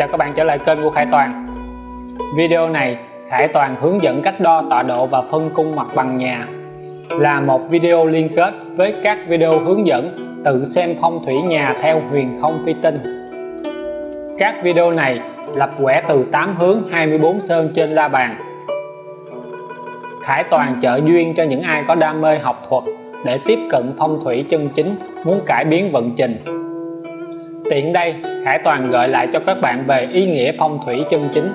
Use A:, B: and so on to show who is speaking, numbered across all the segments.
A: Chào các bạn trở lại kênh của Khải Toàn. Video này, Khải Toàn hướng dẫn cách đo tọa độ và phân cung mặt bằng nhà là một video liên kết với các video hướng dẫn tự xem phong thủy nhà theo huyền không phi tinh. Các video này lập quẻ từ 8 hướng 24 sơn trên la bàn. Khải Toàn trợ duyên cho những ai có đam mê học thuật để tiếp cận phong thủy chân chính, muốn cải biến vận trình tiện đây, Khải Toàn gợi lại cho các bạn về ý nghĩa phong thủy chân chính.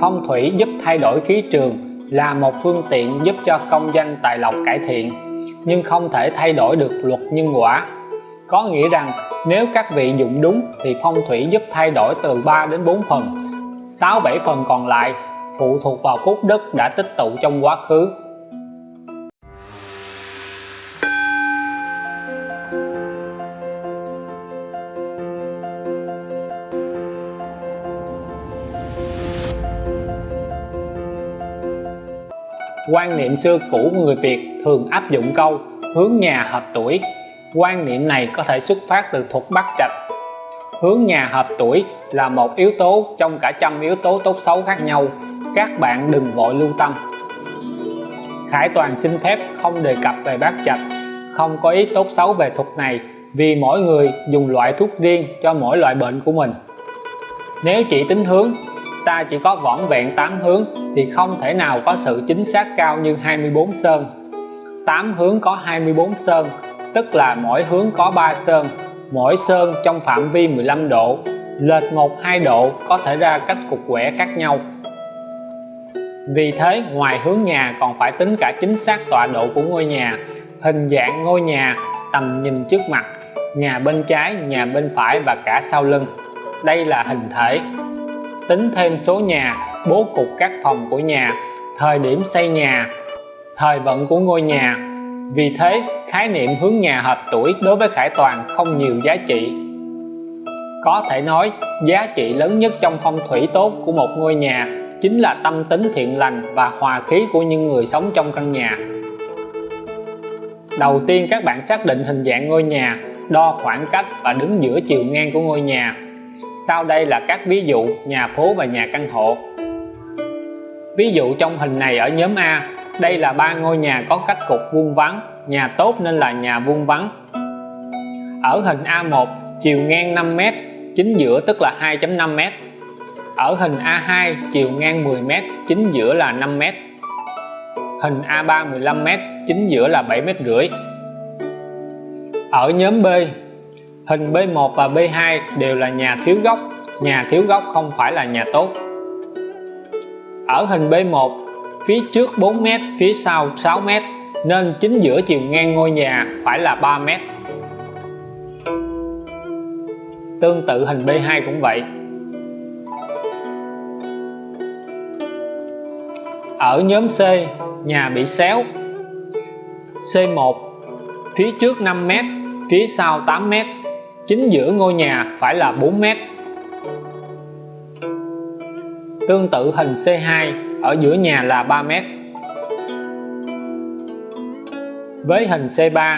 A: Phong thủy giúp thay đổi khí trường là một phương tiện giúp cho công danh tài lộc cải thiện, nhưng không thể thay đổi được luật nhân quả. Có nghĩa rằng, nếu các vị dụng đúng thì phong thủy giúp thay đổi từ 3 đến 4 phần. 6 7 phần còn lại phụ thuộc vào phúc đức đã tích tụ trong quá khứ. Quan niệm xưa cũ của người Việt thường áp dụng câu hướng nhà hợp tuổi quan niệm này có thể xuất phát từ thuật bắc trạch hướng nhà hợp tuổi là một yếu tố trong cả trăm yếu tố tốt xấu khác nhau. Các bạn đừng vội lưu tâm. Khải Toàn xin phép không đề cập về bát trạch không có ý tốt xấu về thuật này, vì mỗi người dùng loại thuốc riêng cho mỗi loại bệnh của mình. Nếu chỉ tính hướng, ta chỉ có vỏn vẹn 8 hướng thì không thể nào có sự chính xác cao như 24 sơn. 8 hướng có 24 sơn, tức là mỗi hướng có 3 sơn. Mỗi sơn trong phạm vi 15 độ, lệch 1-2 độ có thể ra cách cục quẻ khác nhau. Vì thế, ngoài hướng nhà còn phải tính cả chính xác tọa độ của ngôi nhà, hình dạng ngôi nhà, tầm nhìn trước mặt, nhà bên trái, nhà bên phải và cả sau lưng. Đây là hình thể. Tính thêm số nhà bố cục các phòng của nhà, thời điểm xây nhà, thời vận của ngôi nhà. Vì thế, khái niệm hướng nhà hợp tuổi đối với Khải Toàn không nhiều giá trị. Có thể nói, giá trị lớn nhất trong phong thủy tốt của một ngôi nhà chính là tâm tính thiện lành và hòa khí của những người sống trong căn nhà. Đầu tiên, các bạn xác định hình dạng ngôi nhà, đo khoảng cách và đứng giữa chiều ngang của ngôi nhà. Sau đây là các ví dụ, nhà phố và nhà căn hộ ví dụ trong hình này ở nhóm A, đây là ba ngôi nhà có cách cục vuông vắn nhà tốt nên là nhà vuông vắn ở hình A1 chiều ngang 5m chính giữa tức là 2.5m ở hình A2 chiều ngang 10m chính giữa là 5m hình A3 15m chính giữa là 7m rưỡi. Ở nhóm B, hình B1 và B2 đều là nhà thiếu góc nhà thiếu góc không phải là nhà tốt ở hình B1 phía trước 4m phía sau 6m nên chính giữa chiều ngang ngôi nhà phải là 3m tương tự hình B2 cũng vậy. Ở nhóm C, nhà bị xéo. C1 phía trước 5m phía sau 8m chính giữa ngôi nhà phải là 4m tương tự hình C2 ở giữa nhà là 3 mét. Với hình C3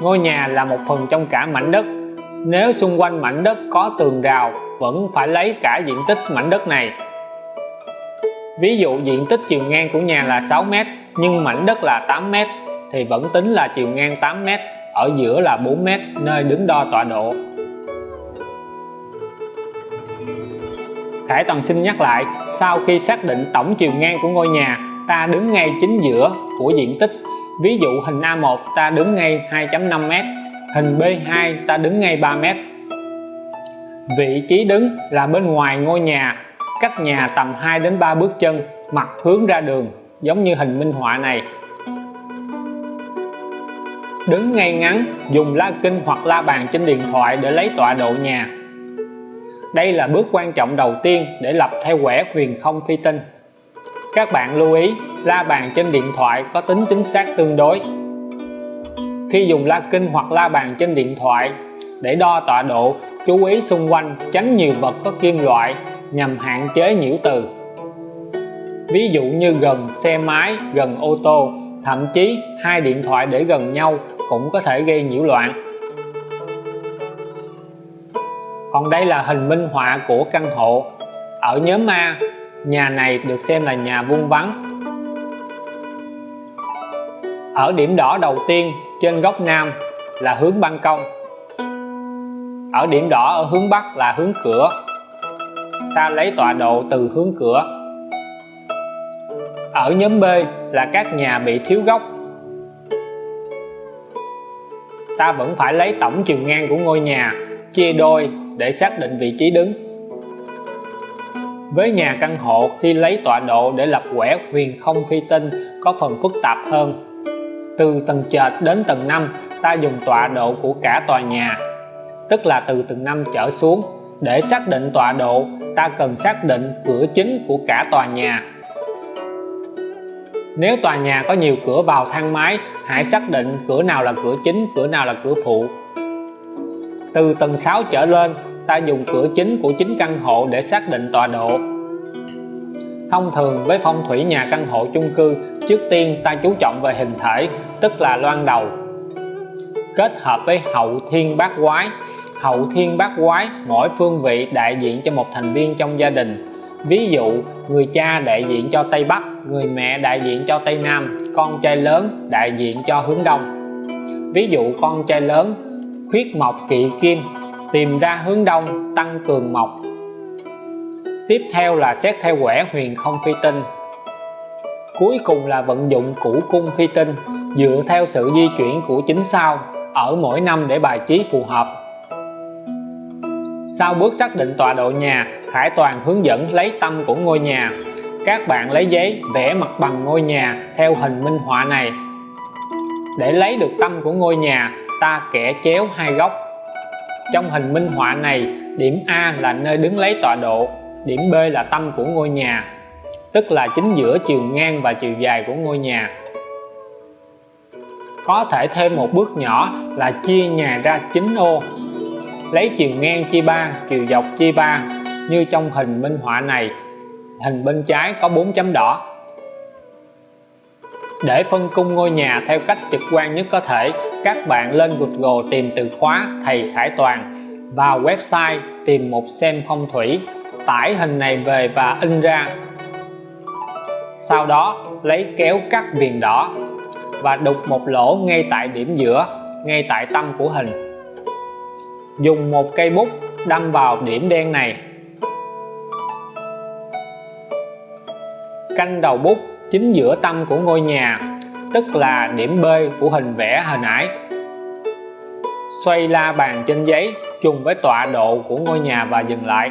A: ngôi nhà là một phần trong cả mảnh đất. Nếu xung quanh mảnh đất có tường rào, vẫn phải lấy cả diện tích mảnh đất này. Ví dụ diện tích chiều ngang của nhà là 6 mét, nhưng mảnh đất là 8 mét, thì vẫn tính là chiều ngang 8 mét, ở giữa là 4 mét, nơi đứng đo tọa độ. Khải Toàn xin nhắc lại, sau khi xác định tổng chiều ngang của ngôi nhà, ta đứng ngay chính giữa của diện tích. Ví dụ hình A1 ta đứng ngay 2.5m hình B2 ta đứng ngay 3m vị trí đứng là bên ngoài ngôi nhà. Cách nhà tầm 2 đến 3 bước chân, mặt hướng ra đường, giống như hình minh họa này. Đứng ngay ngắn, dùng la kinh hoặc la bàn trên điện thoại để lấy tọa độ nhà đây là bước quan trọng đầu tiên để lập theo quẻ huyền không phi tinh. Các bạn lưu ý, la bàn trên điện thoại có tính chính xác tương đối. Khi dùng la kinh hoặc la bàn trên điện thoại để đo tọa độ, chú ý xung quanh, tránh nhiều vật có kim loại nhằm hạn chế nhiễu từ. Ví dụ như gần xe máy, gần ô tô, thậm chí hai điện thoại để gần nhau cũng có thể gây nhiễu loạn. Còn đây là hình minh họa của căn hộ. Ở nhóm A, nhà này được xem là nhà vuông vắn ở điểm đỏ đầu tiên, trên góc nam, là hướng ban công. Ở điểm đỏ ở hướng bắc là hướng cửa. Ta lấy tọa độ từ hướng cửa. Ở nhóm B là các nhà bị thiếu góc. Ta vẫn phải lấy tổng chiều ngang của ngôi nhà, chia đôi để xác định vị trí đứng. Với nhà căn hộ, khi lấy tọa độ để lập quẻ huyền không phi tinh có phần phức tạp hơn. Từ tầng trệt đến tầng 5 ta dùng tọa độ của cả tòa nhà, tức là từ tầng 5 trở xuống. Để xác định tọa độ, ta cần xác định cửa chính của cả tòa nhà. Nếu tòa nhà có nhiều cửa vào thang máy, hãy xác định cửa nào là cửa chính, cửa nào là cửa phụ từ tầng 6 trở lên, ta dùng cửa chính của chính căn hộ để xác định tọa độ. Thông thường, với phong thủy nhà căn hộ chung cư, trước tiên ta chú trọng về hình thể, tức là loan đầu. Kết hợp với hậu thiên bát quái. Hậu thiên bát quái, mỗi phương vị đại diện cho một thành viên trong gia đình. Ví dụ, người cha đại diện cho Tây Bắc, người mẹ đại diện cho Tây Nam, con trai lớn đại diện cho hướng Đông. Ví dụ, con trai lớn khuyết mộc kỵ kim, tìm ra hướng Đông, tăng cường mộc. Tiếp theo là xét theo quẻ huyền không phi tinh. Cuối cùng là vận dụng củ cung phi tinh, dựa theo sự di chuyển của chính sao ở mỗi năm để bài trí phù hợp. Sau bước xác định tọa độ nhà, Khải Toàn hướng dẫn lấy tâm của ngôi nhà. Các bạn lấy giấy vẽ mặt bằng ngôi nhà theo hình minh họa này. Để lấy được tâm của ngôi nhà ta kẻ chéo hai góc. Trong hình minh họa này, điểm A là nơi đứng lấy tọa độ, điểm B là tâm của ngôi nhà, tức là chính giữa chiều ngang và chiều dài của ngôi nhà. Có thể thêm một bước nhỏ là chia nhà ra 9 ô, lấy chiều ngang chia 3 chiều dọc chia 3 như trong hình minh họa này. Hình bên trái có 4 chấm đỏ để phân cung ngôi nhà theo cách trực quan nhất có thể, các bạn lên Google tìm từ khóa thầy Khải Toàn vào website tìm một xem phong thủy. Tải hình này về và in ra. Sau đó, lấy kéo cắt viền đỏ và đục một lỗ ngay tại điểm giữa, ngay tại tâm của hình. Dùng một cây bút đâm vào điểm đen này. Canh đầu bút chính giữa tâm của ngôi nhà, tức là điểm B của hình vẽ hình nãy. Xoay la bàn trên giấy trùng với tọa độ của ngôi nhà và dừng lại.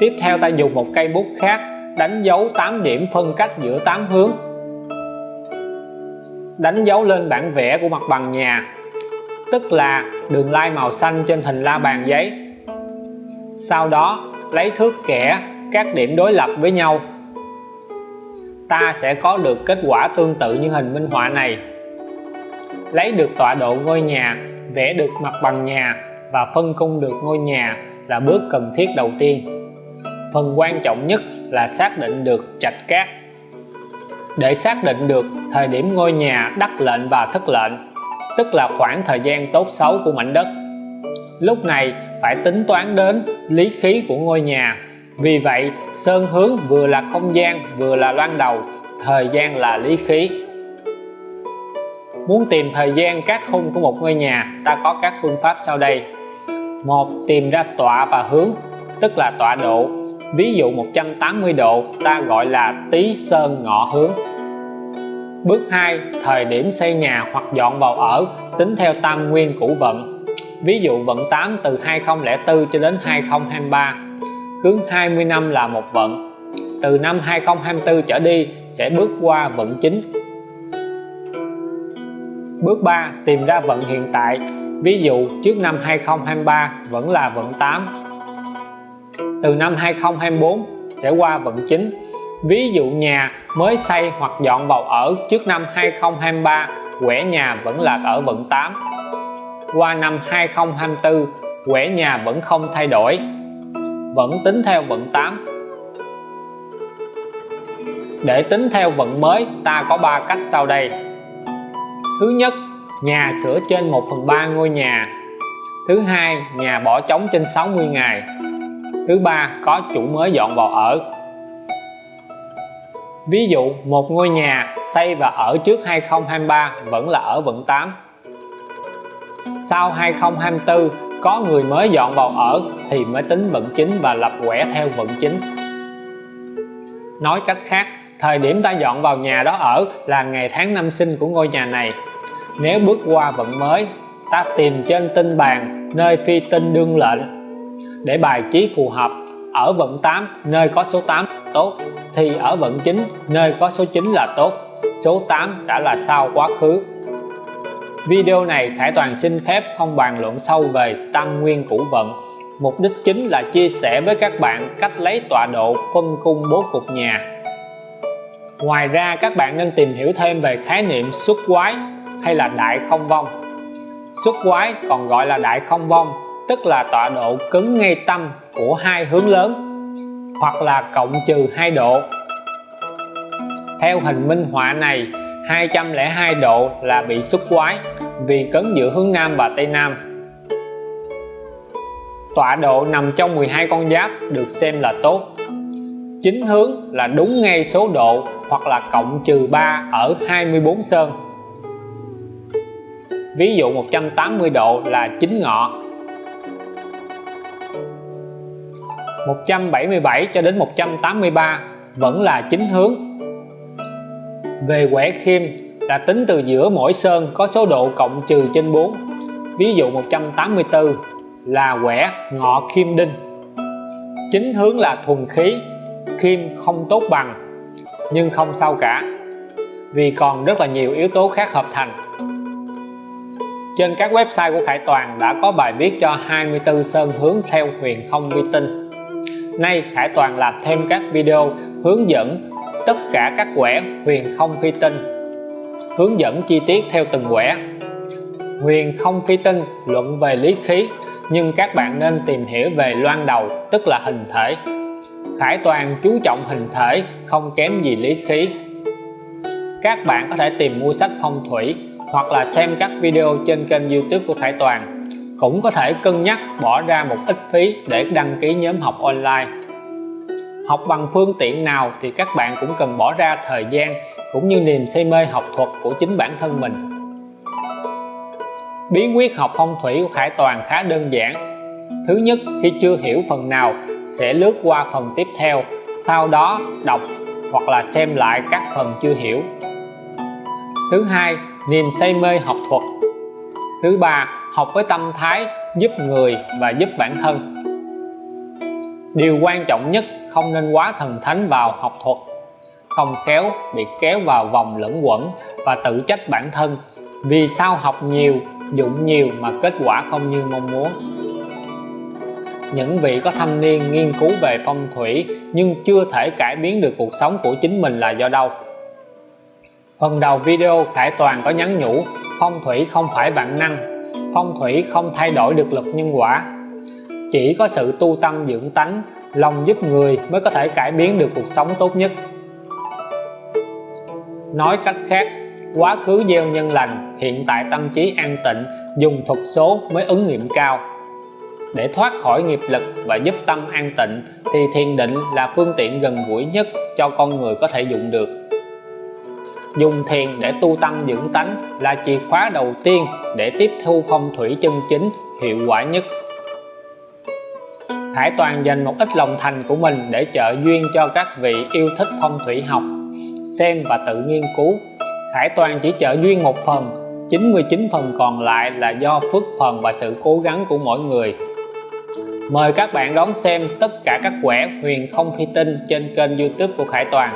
A: Tiếp theo ta dùng một cây bút khác đánh dấu 8 điểm phân cách giữa 8 hướng. Đánh dấu lên bản vẽ của mặt bằng nhà, tức là đường lai màu xanh trên hình la bàn giấy. Sau đó, lấy thước kẻ các điểm đối lập với nhau. Ta sẽ có được kết quả tương tự như hình minh họa này. Lấy được tọa độ ngôi nhà, vẽ được mặt bằng nhà và phân công được ngôi nhà là bước cần thiết đầu tiên. Phần quan trọng nhất là xác định được trạch cát. Để xác định được thời điểm ngôi nhà đắc lệnh và thất lệnh, tức là khoảng thời gian tốt xấu của mảnh đất, lúc này phải tính toán đến lý khí của ngôi nhà vì vậy, sơn hướng vừa là không gian, vừa là loan đầu, thời gian là lý khí. Muốn tìm thời gian các khung của một ngôi nhà, ta có các phương pháp sau đây. Một, tìm ra tọa và hướng, tức là tọa độ. Ví dụ 180 độ, ta gọi là tý sơn ngọ hướng. Bước 2 thời điểm xây nhà hoặc dọn vào ở, tính theo tam nguyên cũ vận. Ví dụ vận 8 từ 2004 cho đến 2023 cứ 20 năm là một vận. Từ năm 2024 trở đi sẽ bước qua vận chính. Bước 3 tìm ra vận hiện tại. Ví dụ, trước năm 2023 vẫn là vận 8 từ năm 2024 sẽ qua vận chính. Ví dụ nhà mới xây hoặc dọn vào ở trước năm 2023 quẻ nhà vẫn là ở vận 8 qua năm 2024 quẻ nhà vẫn không thay đổi vẫn tính theo vận 8 để tính theo vận mới, ta có 3 cách sau đây. Thứ nhất, nhà sửa trên 1 phần 3 ngôi nhà. Thứ hai, nhà bỏ trống trên 60 ngày. Thứ ba, có chủ mới dọn vào ở. Ví dụ, một ngôi nhà xây và ở trước 2023 vẫn là ở vận 8 sau 2024 có người mới dọn vào ở thì mới tính vận chính và lập quẻ theo vận chính. Nói cách khác, thời điểm ta dọn vào nhà đó ở là ngày tháng năm sinh của ngôi nhà này. Nếu bước qua vận mới, ta tìm trên tinh bàn nơi phi tinh đương lệnh. Để bài trí phù hợp, ở vận 8 nơi có số 8 tốt, thì ở vận 9 nơi có số 9 là tốt. Số 8 đã là sao quá khứ video này Khải Toàn xin phép không bàn luận sâu về tam nguyên cũ vận. Mục đích chính là chia sẻ với các bạn cách lấy tọa độ phân cung bố cục nhà. Ngoài ra, các bạn nên tìm hiểu thêm về khái niệm xuất quái hay là đại không vong. Xuất quái còn gọi là đại không vong, tức là tọa độ cứng ngay tâm của hai hướng lớn, hoặc là cộng trừ hai độ. Theo hình minh họa này 202 độ là bị xuất quái vì cấn giữa hướng Nam và Tây Nam. Tọa độ nằm trong 12 con giáp được xem là tốt. Chính hướng là đúng ngay số độ hoặc là cộng trừ 3 ở 24 sơn. Ví dụ 180 độ là chính ngọ. 177 cho đến 183 vẫn là chính hướng về quẻ khiêm là tính từ giữa mỗi sơn có số độ cộng trừ trên 4 ví dụ 184 là quẻ ngọ khiêm đinh. Chính hướng là thuần khí, khiêm không tốt bằng, nhưng không sao cả, vì còn rất là nhiều yếu tố khác hợp thành. Trên các website của Khải Toàn đã có bài viết cho 24 sơn hướng theo huyền không vi tinh. Nay Khải Toàn làm thêm các video hướng dẫn tất cả các quẻ huyền không phi tinh. Hướng dẫn chi tiết theo từng quẻ. Huyền không phi tinh, luận về lý khí, nhưng các bạn nên tìm hiểu về loan đầu, tức là hình thể. Khải Toàn chú trọng hình thể, không kém gì lý khí. Các bạn có thể tìm mua sách phong thủy, hoặc là xem các video trên kênh youtube của Khải Toàn. Cũng có thể cân nhắc bỏ ra một ít phí để đăng ký nhóm học online học bằng phương tiện nào thì các bạn cũng cần bỏ ra thời gian cũng như niềm say mê học thuật của chính bản thân mình. Bí quyết học phong thủy của Khải Toàn khá đơn giản. Thứ nhất, khi chưa hiểu phần nào, sẽ lướt qua phần tiếp theo, sau đó đọc hoặc là xem lại các phần chưa hiểu. Thứ hai, niềm say mê học thuật. Thứ ba, học với tâm thái giúp người và giúp bản thân. Điều quan trọng nhất không nên quá thần thánh vào học thuật. Không khéo bị kéo vào vòng lẫn quẩn và tự trách bản thân. Vì sao học nhiều, dụng nhiều mà kết quả không như mong muốn? Những vị có thâm niên nghiên cứu về phong thủy nhưng chưa thể cải biến được cuộc sống của chính mình là do đâu? Phần đầu video Khải Toàn có nhắn nhủ, phong thủy không phải vạn năng, phong thủy không thay đổi được luật nhân quả. Chỉ có sự tu tâm dưỡng tánh lòng giúp người mới có thể cải biến được cuộc sống tốt nhất. Nói cách khác, quá khứ gieo nhân lành, hiện tại tâm trí an tịnh, dùng thuật số mới ứng nghiệm cao. Để thoát khỏi nghiệp lực và giúp tâm an tịnh, thì thiền định là phương tiện gần gũi nhất cho con người có thể dùng được. Dùng thiền để tu tâm dưỡng tánh là chìa khóa đầu tiên để tiếp thu phong thủy chân chính hiệu quả nhất. Khải Toàn dành một ít lòng thành của mình để trợ duyên cho các vị yêu thích phong thủy học, xem và tự nghiên cứu. Khải Toàn chỉ trợ duyên một phần 99 phần còn lại là do phước phần và sự cố gắng của mỗi người. Mời các bạn đón xem tất cả các quẻ huyền không phi tinh trên kênh youtube của Khải Toàn.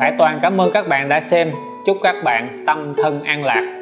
A: Khải Toàn cảm ơn các bạn đã xem. Chúc các bạn tâm thân an lạc.